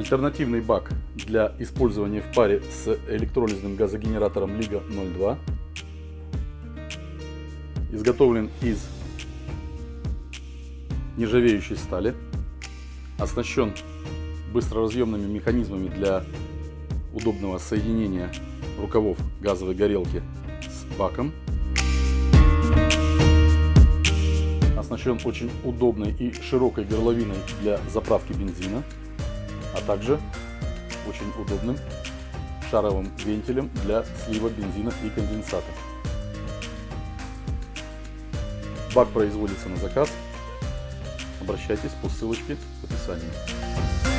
Альтернативный бак для использования в паре с электролизным газогенератором Лига 02. Изготовлен из нержавеющей стали. Оснащен быстроразъемными механизмами для удобного соединения рукавов газовой горелки с баком. Оснащен очень удобной и широкой горловиной для заправки бензина, а также очень удобным шаровым вентилем для слива бензина и конденсата. Бак производится на заказ. Обращайтесь по ссылочке в описании.